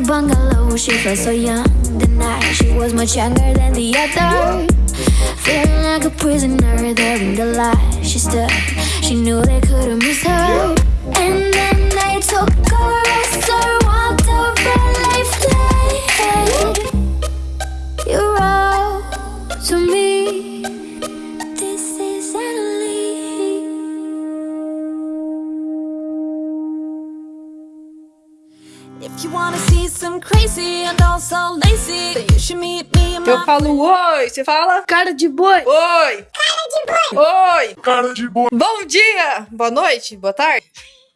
the bungalow, she felt so young. The night she was much younger than the other. Feeling like a prisoner there in the light. She stood, she knew they couldn't miss her. Eu my falo oi, você fala Cara de boi. oi. Cara de boi. Oi. Cara de boa. Bom dia, boa noite, boa tarde.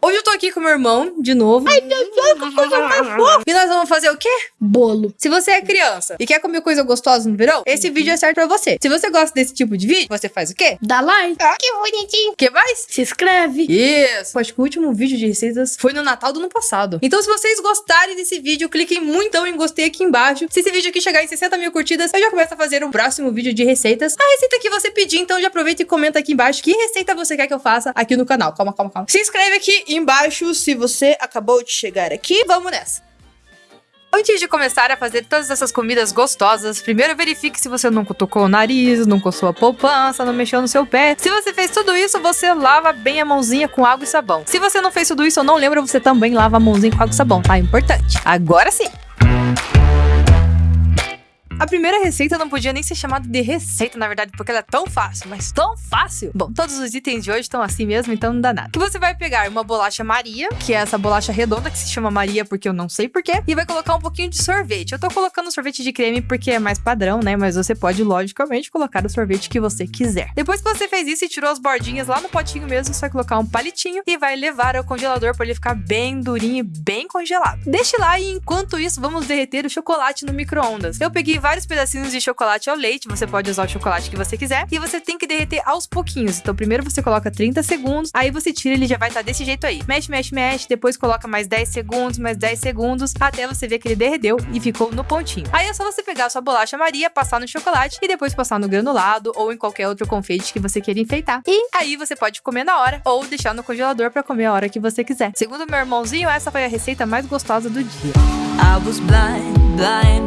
Hoje eu tô aqui com meu irmão, de novo. Ai, meu Deus, que coisa mais fofa. E nós vamos fazer o quê? Bolo. Se você é criança e quer comer coisa gostosa no verão, esse vídeo é certo pra você. Se você gosta desse tipo de vídeo, você faz o quê? Dá like. Ah, que bonitinho. O que mais? Se inscreve. Isso! Acho que o último vídeo de receitas foi no Natal do ano passado. Então, se vocês gostarem desse vídeo, cliquem muito em gostei aqui embaixo. Se esse vídeo aqui chegar em 60 mil curtidas, eu já começo a fazer um próximo vídeo de receitas. A receita que você pedir, então já aproveita e comenta aqui embaixo que receita você quer que eu faça aqui no canal. Calma, calma, calma. Se inscreve aqui embaixo se você acabou de chegar aqui. Vamos nessa! Antes de começar a fazer todas essas comidas gostosas, primeiro verifique se você não cutucou o nariz, não coçou a poupança, não mexeu no seu pé. Se você fez tudo isso, você lava bem a mãozinha com água e sabão. Se você não fez tudo isso ou não lembra, você também lava a mãozinha com água e sabão, tá? Importante. Agora sim! A primeira receita não podia nem ser chamada de receita, na verdade, porque ela é tão fácil, mas tão fácil. Bom, todos os itens de hoje estão assim mesmo, então não dá nada. Que você vai pegar uma bolacha Maria, que é essa bolacha redonda que se chama Maria porque eu não sei porquê, e vai colocar um pouquinho de sorvete. Eu tô colocando sorvete de creme porque é mais padrão, né? Mas você pode, logicamente, colocar o sorvete que você quiser. Depois que você fez isso e tirou as bordinhas lá no potinho mesmo, você vai colocar um palitinho e vai levar ao congelador para ele ficar bem durinho e bem congelado. Deixe lá e enquanto isso, vamos derreter o chocolate no micro-ondas. Eu peguei vários pedacinhos de chocolate ao leite, você pode usar o chocolate que você quiser, e você tem que derreter aos pouquinhos. Então, primeiro você coloca 30 segundos, aí você tira, ele já vai estar desse jeito aí. Mexe, mexe, mexe, depois coloca mais 10 segundos, mais 10 segundos, até você ver que ele derreteu e ficou no pontinho. Aí é só você pegar a sua bolacha Maria, passar no chocolate e depois passar no granulado ou em qualquer outro confeite que você queira enfeitar. E aí você pode comer na hora ou deixar no congelador para comer a hora que você quiser. Segundo meu irmãozinho, essa foi a receita mais gostosa do dia.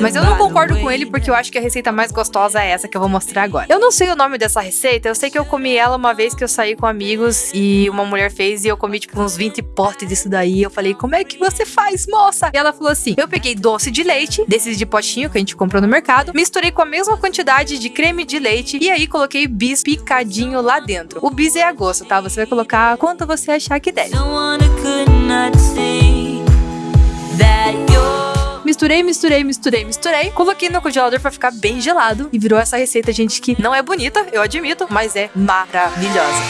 Mas eu não concordo com ele porque eu acho que a receita mais gostosa é essa que eu vou mostrar agora. Eu não sei o nome dessa receita, eu sei que eu comi ela uma vez que eu saí com amigos e uma mulher fez e eu comi tipo uns 20 potes disso daí. Eu falei, como é que você faz, moça? E ela falou assim: eu peguei doce de leite, desses de potinho que a gente comprou no mercado, misturei com a mesma quantidade de creme de leite e aí coloquei bis picadinho lá dentro. O bis é a gosto, tá? Você vai colocar quanto você achar que deve. Someone who could not see that you're. Misturei, misturei, misturei, misturei. Coloquei no congelador pra ficar bem gelado. E virou essa receita, gente, que não é bonita, eu admito, mas é maravilhosa.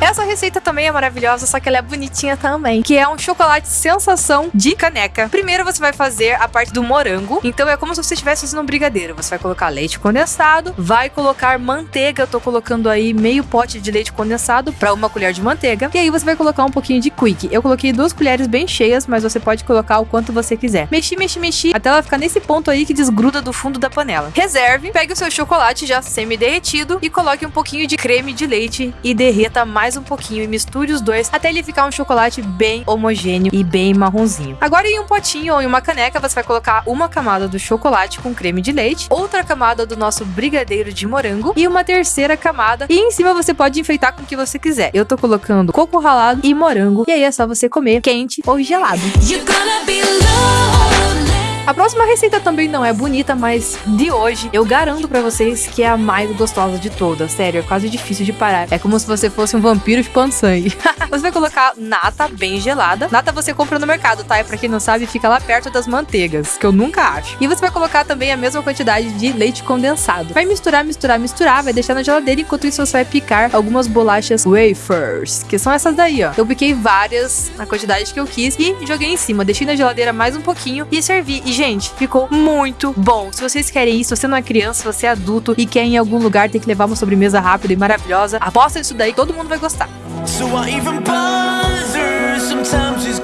Essa receita também é maravilhosa, só que ela é bonitinha também, que é um chocolate sensação de caneca. Primeiro você vai fazer a parte do morango, então é como se você estivesse fazendo um brigadeiro. Você vai colocar leite condensado, vai colocar manteiga, eu tô colocando aí meio pote de leite condensado para uma colher de manteiga, e aí você vai colocar um pouquinho de quick. Eu coloquei duas colheres bem cheias, mas você pode colocar o quanto você quiser. Mexi, mexi, mexi, até ela ficar nesse ponto aí que desgruda do fundo da panela. Reserve, pegue o seu chocolate já semi-derretido e coloque um pouquinho de creme de leite e derreta mais um pouquinho e misture os dois até ele ficar um chocolate bem homogêneo e bem marronzinho. Agora em um potinho ou em uma caneca você vai colocar uma camada do chocolate com creme de leite, outra camada do nosso brigadeiro de morango e uma terceira camada e em cima você pode enfeitar com o que você quiser. Eu tô colocando coco ralado e morango e aí é só você comer quente ou gelado. You're gonna be. Próxima receita também não é bonita, mas de hoje eu garanto pra vocês que é a mais gostosa de todas. Sério, é quase difícil de parar. É como se você fosse um vampiro chupando sangue. você vai colocar nata bem gelada. Nata você compra no mercado, tá? E pra quem não sabe, fica lá perto das manteigas, que eu nunca acho. E você vai colocar também a mesma quantidade de leite condensado. Vai misturar, misturar, misturar, vai deixar na geladeira. Enquanto isso, você vai picar algumas bolachas wafers, que são essas daí, ó. Eu piquei várias, na quantidade que eu quis, e joguei em cima. Deixei na geladeira mais um pouquinho e servi. E, gente, ficou muito bom. Se vocês querem isso, você não é criança, você é adulto e quer em algum lugar, tem que levar uma sobremesa rápida e maravilhosa, aposta nisso daí, todo mundo vai gostar. So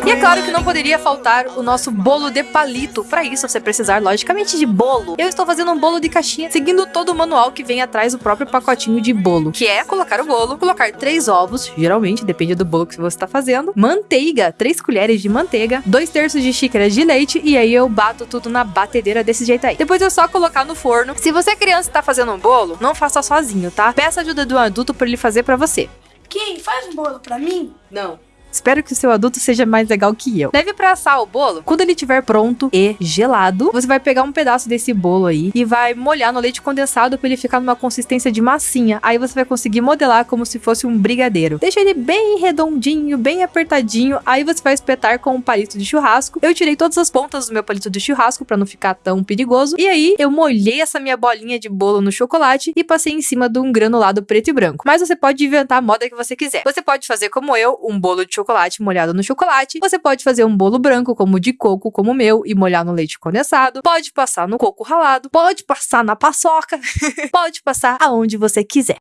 E é claro que não poderia faltar o nosso bolo de palito. Para isso, você precisar, logicamente, de bolo. Eu estou fazendo um bolo de caixinha, seguindo todo o manual que vem atrás do próprio pacotinho de bolo, que é colocar o bolo, colocar três ovos, geralmente, depende do bolo que você está fazendo, manteiga, três colheres de manteiga, dois terços de xícaras de leite, e aí eu bato tudo na batedeira desse jeito aí. Depois é só colocar no forno. Se você é criança e tá fazendo um bolo, não faça sozinho, tá? Peça ajuda de um adulto para ele fazer para você. Quem faz um bolo pra mim? Não. Espero que o seu adulto seja mais legal que eu. Deve pra assar o bolo. Quando ele estiver pronto e gelado, você vai pegar um pedaço desse bolo aí e vai molhar no leite condensado para ele ficar numa consistência de massinha. Aí você vai conseguir modelar como se fosse um brigadeiro. Deixa ele bem redondinho, bem apertadinho. Aí você vai espetar com um palito de churrasco. Eu tirei todas as pontas do meu palito de churrasco para não ficar tão perigoso. E aí eu molhei essa minha bolinha de bolo no chocolate e passei em cima de um granulado preto e branco. Mas você pode inventar a moda que você quiser. Você pode fazer como eu, um bolo de chocolate molhado no chocolate. Você pode fazer um bolo branco, como o de coco, como o meu, e molhar no leite condensado. Pode passar no coco ralado. Pode passar na paçoca. pode passar aonde você quiser.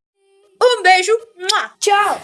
Um beijo. Tchau.